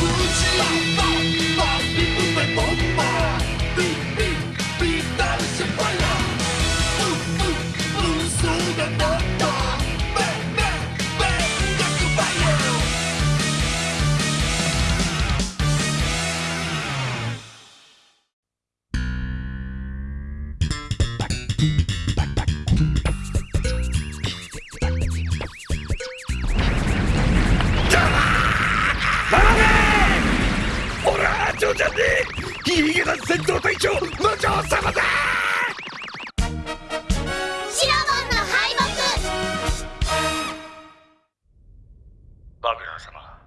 僕はナー様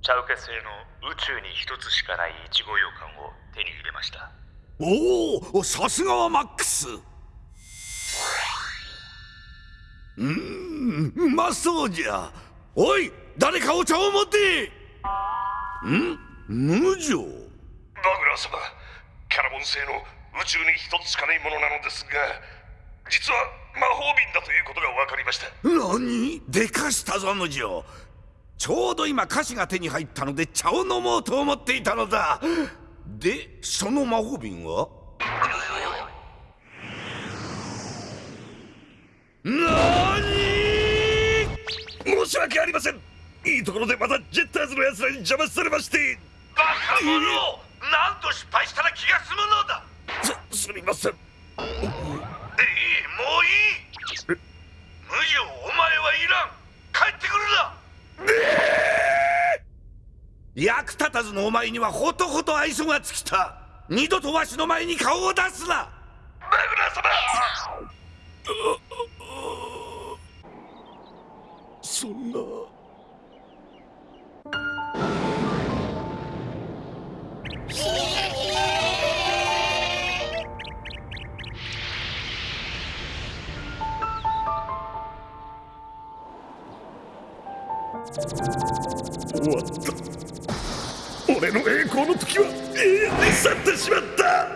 チャウケ製の宇宙に一つしかないイチゴ羊羹を手に入れました。おおさすがはマックス。うーんうまそうじゃ。おい誰かお茶を持って。ん？無情。バグナー様キャラボン製の宇宙に一つしかないものなのですが実は魔法瓶だということが分かりました。何？でかしたぞ無情ちょうど今菓子が手に入ったので茶を飲もうと思っていたのだ。でその魔法瓶は？何？申し訳ありません。いいところでまたジェッターズの奴らに邪魔されまして。バカ者何度失敗したら気が済むのだ。すすみません。いいもういい。無情お前はいらん。帰ってくるな役立たずのお前にはほとほと愛想が尽きた。二度とわしの前に顔を出すな。マグナ様。そんな。終わった。俺の栄光の時は永遠に去ってしまった。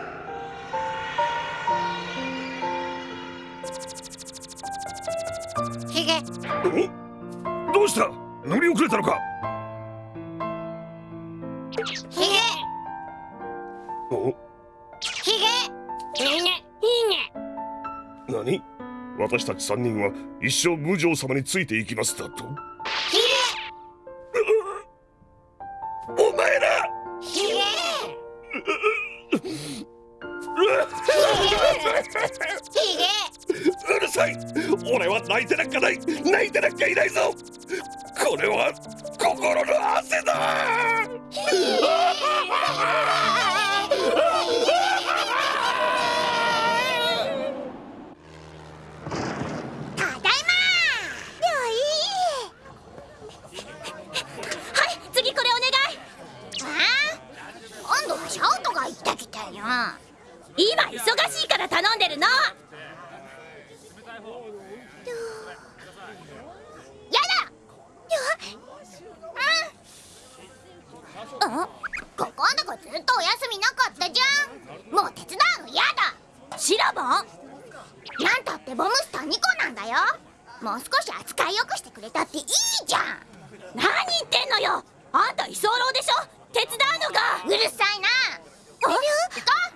ヒゲ。お？どうした？乗り遅れたのか？ヒゲ。お？ヒゲ。いいね。いいね。何？私たち3人は一生無情様についていきますだと？うるさい。俺は泣いてなんかない。泣いてなんかいないぞ。これは心の汗だ。次これお願い。ああ？今度シャウトが言ってきてよ。今忙しいから頼んでるの。やだ。うん。ここのとこずっとお休みなかったじゃん。もう手伝うのやだ。シラボンなんたってボムスター2個なんだよ。もう少し扱いよくしてくれたっていいじゃん。何言ってんのよ。あんた居候でしょ。手伝うのが。うるさいな。あ？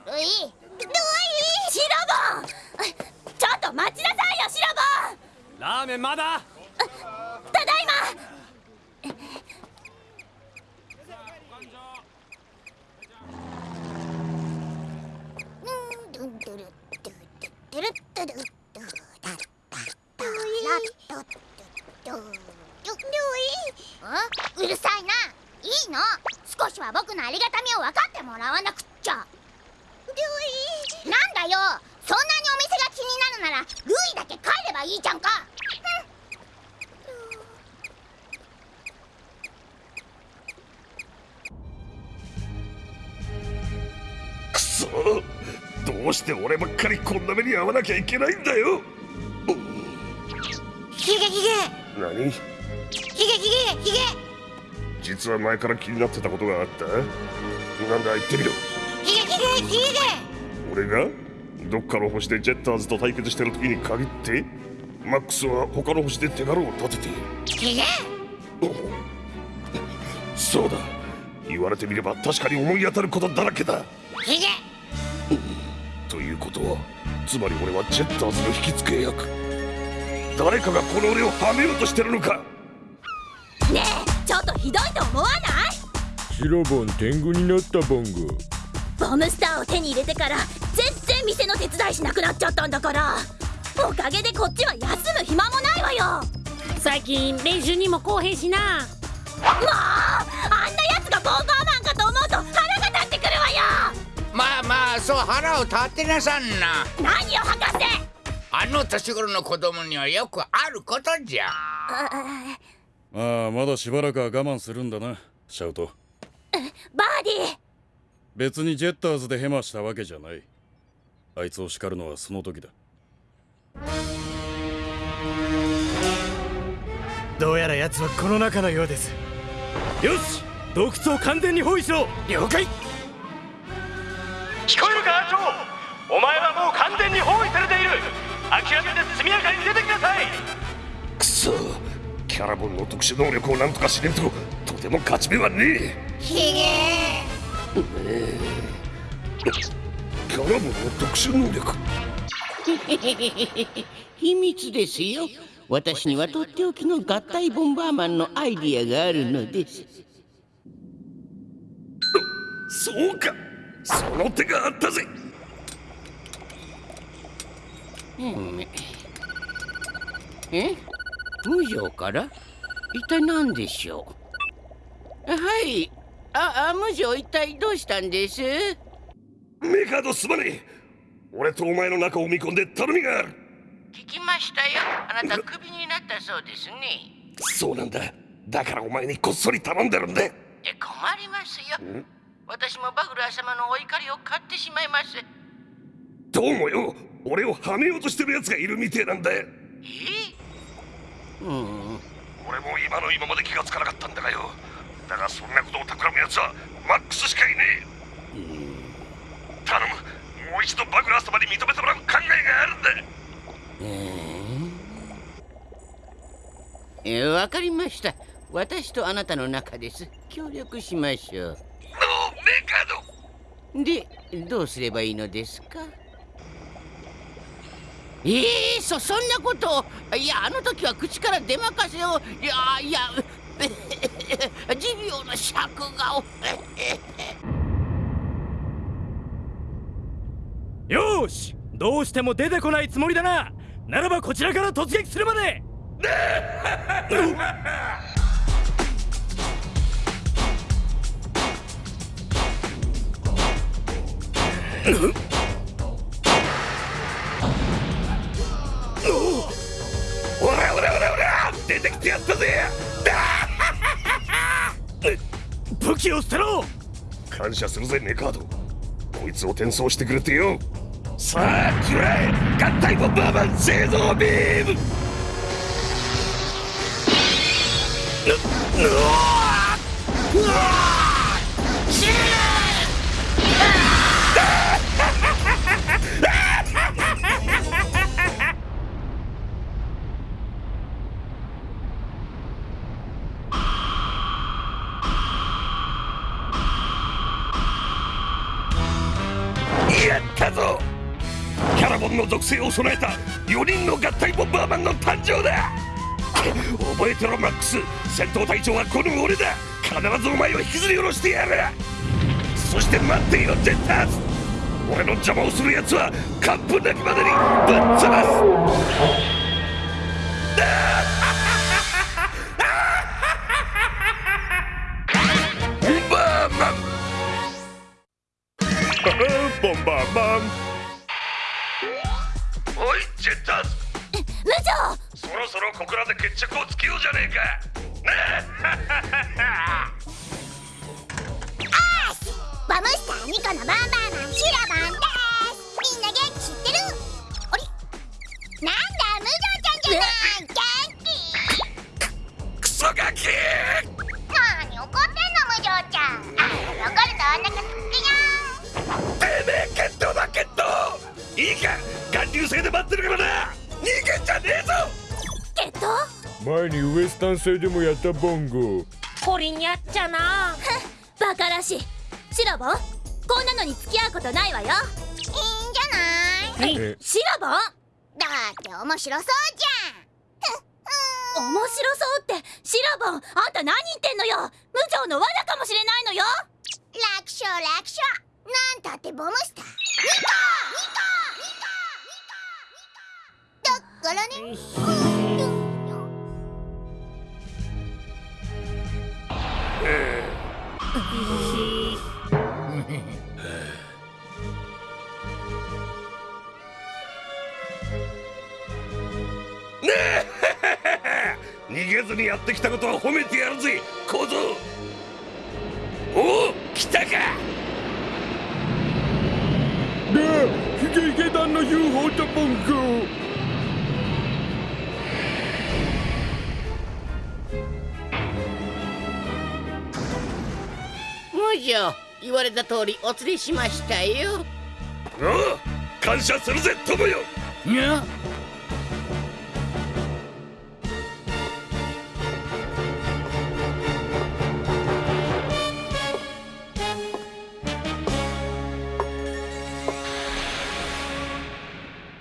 っルイシボン！ちょっと待ちなさいよシボン！ラーメンまだ？ただいま！うるさいないいの少しは僕のありがたみを分かってもらわなくっちゃなんだよ。そんなにお店が気になるならルイだけ帰ればいいじゃんか。くそ。どうして俺ばっかりこんな目に遭わなきゃいけないんだよ。ヒゲヒゲ。何？ヒゲヒゲヒゲ。実は前から気になってたことがあった。なんだ言ってみろ俺がどっかの星でジェッターズと対決してる時に限ってマックスは他の星で手柄を立ててヒゲそうだ。言われてみれば確かに思い当たることだらけだ。ということはつまり俺はジェッターズの引き付け役。誰かがこの俺をはめようとしてるのか。ねえちょっとひどいと思わない？白ボン天狗になったボンゴボムスターを手に入れてから全然店の手伝いしなくなっちゃったんだから。おかげでこっちは休む暇もないわよ。最近練習にも公平しな。もうあんなやつがボンゴーマンかと思うと腹が立ってくるわよ。まあまあそう腹を立てなさんな。何よ博士あの年頃の子供にはよくあることじゃ。ああまだしばらくは我慢するんだなシャウト別にジェッターズでヘマしたわけじゃない。あいつを叱るのはその時だ。どうやら奴はこの中のようです。よし洞窟を完全に包囲しろ。了解。聞こえるかアーチョーお前はもう完全に包囲されている。諦めて速やかに出てきなさい。くそキャラボンの特殊能力をなんとかしねえととても勝ち目はねヒゲえキャラボンの特殊能力。秘密ですよ。私にはとっておきの合体ボンバーマンのアイディアがあるのです。そうか。その手があったぜ。うん。え？無情から？一体何でしょう？はいああ無情一体どうしたんです？メカードすまねえ。俺とお前の中を見込んで頼みがある。聞きましたよ。あなたクビになったそうですね。そうなんだ。だからお前にこっそり頼んでるんだ。え困りますよ。私もバグラー様のお怒りを買ってしまいます。どうもよ。俺をはめようとしてる奴がいるみてえなんだ。え？うん。俺も今の今まで気がつかなかったんだがよだがそんなことを企む奴はマックスしかいねえ。頼む。もう一度バグラー様に認めてもらう考えがあるんだ。えわかりました。私とあなたの中です。協力しましょう。のメカド。でどうすればいいのですか？ええそそんなこと。をいやあの時は口から出まかせを。いやいや 持病の尺が。を よーしどうしても出てこないつもりだな。ならばこちらから突撃するまで。出てきてやったぜ武器を捨てろ！感謝するぜメカード。こいつを転送してくれてよ。さあキュラえ合体ボンバーマン製造ビーム！うわの属性を備えた4人の合体ボンバーマンの誕生だ。覚えてろマックス。戦闘隊長はこの俺だ。必ずお前を引きずり下ろしてやる。そして待っていろジェッターズ。俺の邪魔をする奴は完封なきまでにぶっ飛ばす。いジェッタ無情そろそろここらで決着をつけようじゃねえか。ねえ。バムスターニコのバンバマンシラバンです。みんな元気知ってる？あれなんだ無情ちゃんじゃない元気くガキなに怒ってんの無情ちゃん。あ怒るとくよてめえ決闘だ決闘いいか眼流星で待ってるからな。逃げんじゃねえぞ。ゲット？前にウエスタン製でもやったボンゴ。これにゃっちゃな。バカらしい。シロボン？こんなのに付き合うことないわよ。いいんじゃない？シロボン？だって面白そうじゃん。面白そうってシラボンあんた何言ってんのよ。無情の罠かもしれないのよ。楽勝楽勝。なんたってボムスターニコニコからね。逃げずにやってきたことは褒めてやるぜ小僧おお来たかで団の UFO とポんコ言われた通りお連れしましたよ。ああ感謝するぜ友よ。にゃ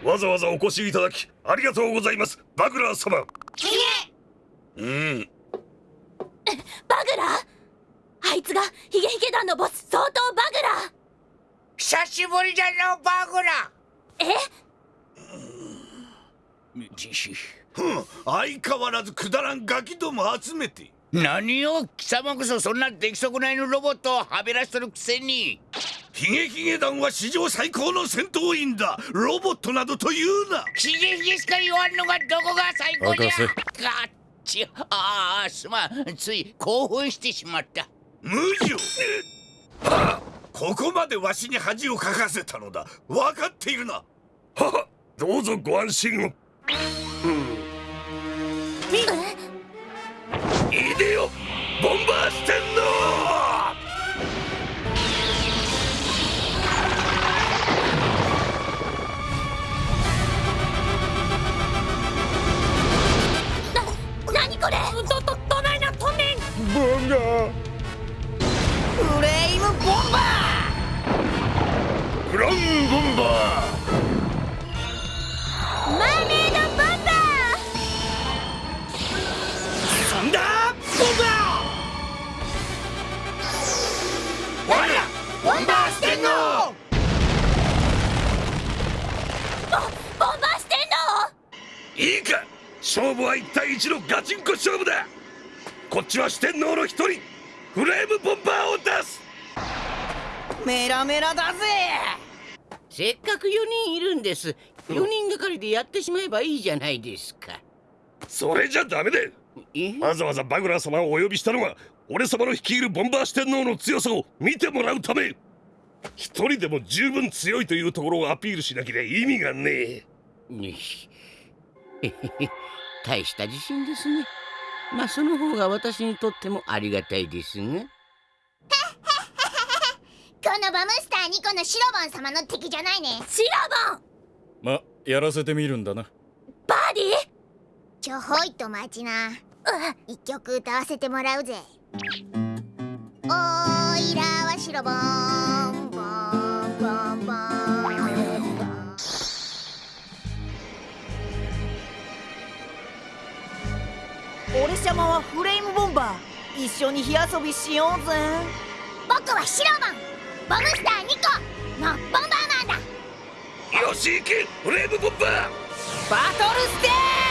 わざわざお越しいただきありがとうございます。バグラー様。うん。バグラー？あいつがヒゲヒゲ団のボス相当バグラ久しぶりじゃのバグラえ？じし。相変わらずくだらんガキども集めて。何を貴様こそそんな出来損ないのロボットをはべらしとるくせに。ヒゲヒゲ団は史上最高の戦闘員だ。ロボットなどと言うな。ヒゲヒゲしか言わんのがどこが最高じゃ。あっちああすまん。つい興奮してしまった。無情ここまでわしに恥をかかせたのだ。分かっているな。はどうぞご安心を、うん、いでよ。ボンバーステンのこっちは四天王の一人。フレームボンバーを出す。メラメラだぜ。せっかく4人いるんです。4人がかりでやってしまえばいいじゃないですか。それじゃダメでわざわざバグラー様をお呼びしたのは俺様の率いるボンバー四天王の強さを見てもらうため。一人でも十分強いというところをアピールしなきゃ意味がねえ。大した自信ですね。まあその方が私にとってもありがたいですね。このバムスター2個のシロボン様の敵じゃないね。シロボン！まやらせてみるんだな。バーディ？ちょほいと待ちな。一曲歌わせてもらうぜ。おーいらはシロボン。はフレームボンバー。一緒に火遊びしようぜ。僕はシロボン。ボムスター2個のボンバーマンだ。よし行け。フレームボンバー。バトルステージ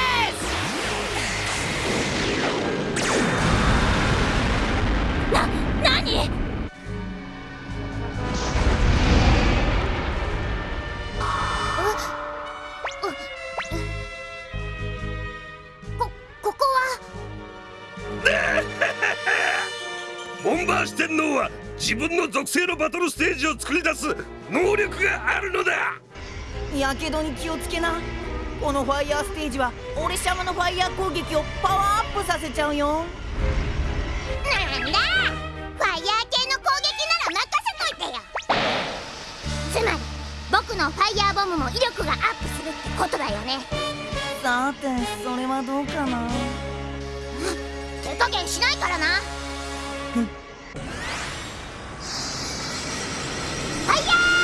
ンバー四天王は自分の属性のバトルステージを作り出す能力があるのだ。ーやけどに気をつけな。このファイヤーステージは俺様のファイヤー攻撃をパワーアップさせちゃうよ。なんだ！ファイヤー系の攻撃なら任せといてよ。つまり僕のファイヤーボムも威力がアップするってことだよね。さてそれはどうかな？手加減しないからなフ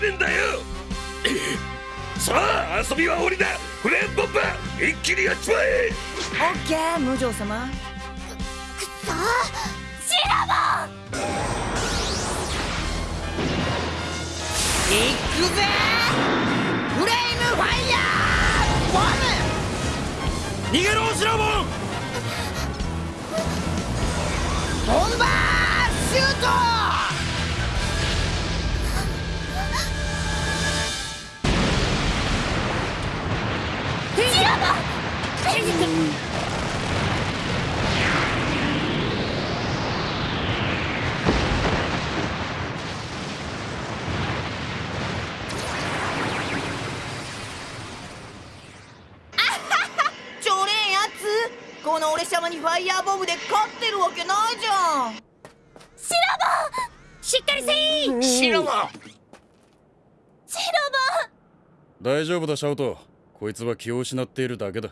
けねえんだよ。さあ遊びは終わりだ。フレームボンバー一気にやっちまえ。オッケー無情様。くっそシロボン。いくぜ。フレイムファイヤー。ボム。逃げろシラボン。ボンバーシュートこの俺様にファイヤーボムで勝ってるわけないじゃん。シロボンしっかりせい。シロボンシロ大丈夫だシャウトこいつは気を失っているだけだ。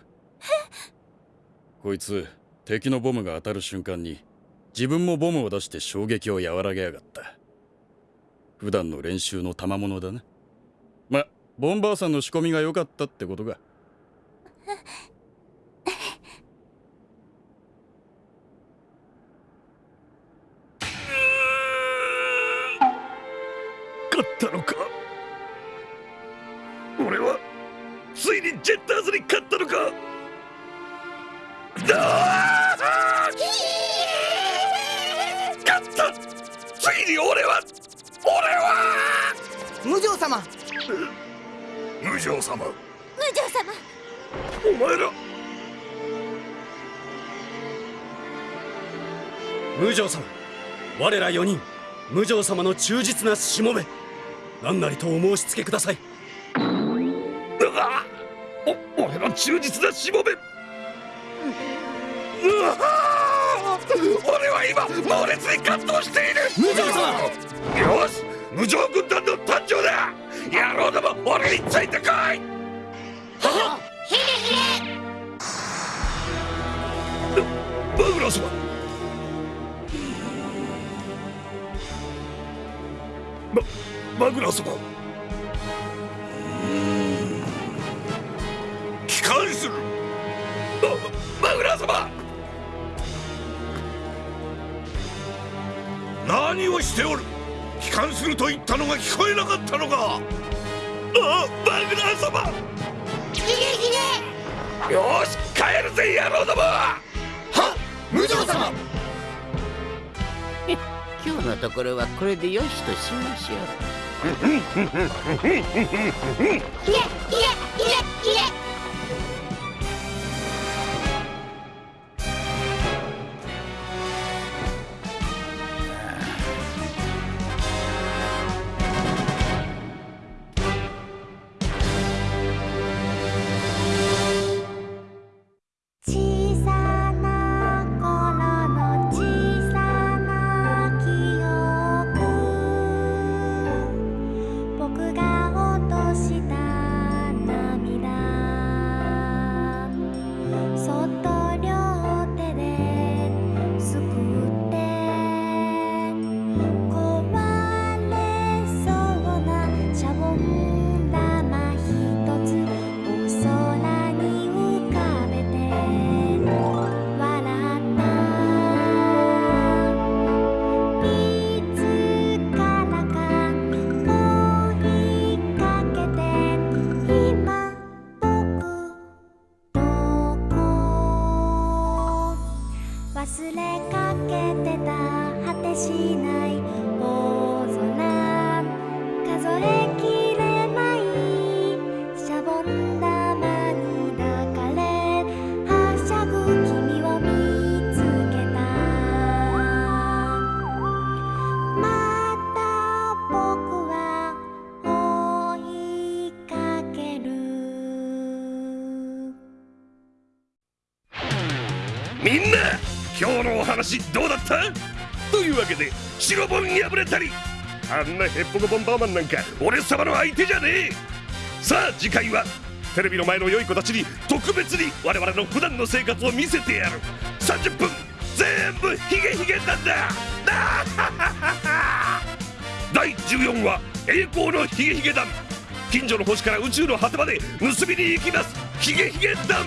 こいつ敵のボムが当たる瞬間に自分もボムを出して衝撃を和らげやがった。普段の練習の賜物だな。まボンバーさんの仕込みが良かったってことか。勝ったのか。いにジェッターズに勝ったのか。勝った。ついに俺は俺は。無情様。無情様。無情様。お前ら。無情様。我ら4人無情様の忠実なしもべ。何なりとお申し付けください忠実なしもべ。うわ俺は今猛烈に感動している。無情様。よし無情軍団の誕生だ。野郎ども俺についてこい。バグラスはマグラ様帰還するマグラ様。何をしておる。帰還すると言ったのが聞こえなかったのか。あマグラ様。ヒゲヒゲ。よし帰るぜ野郎ども。は無常様。今日のところはこれでよしとしましょう。ヒゲヒゲ話どうだった？というわけで白ボン破れたりあんなヘッポコボンバーマンなんか。俺様の相手じゃねえ！さあ次回はテレビの前の良い子たちに特別に我々の普段の生活を見せてやる。30分全部ヒゲヒゲなんだ！第14話栄光のヒゲヒゲ団近所の星から宇宙の果てまで盗みに行きます。ヒゲヒゲ団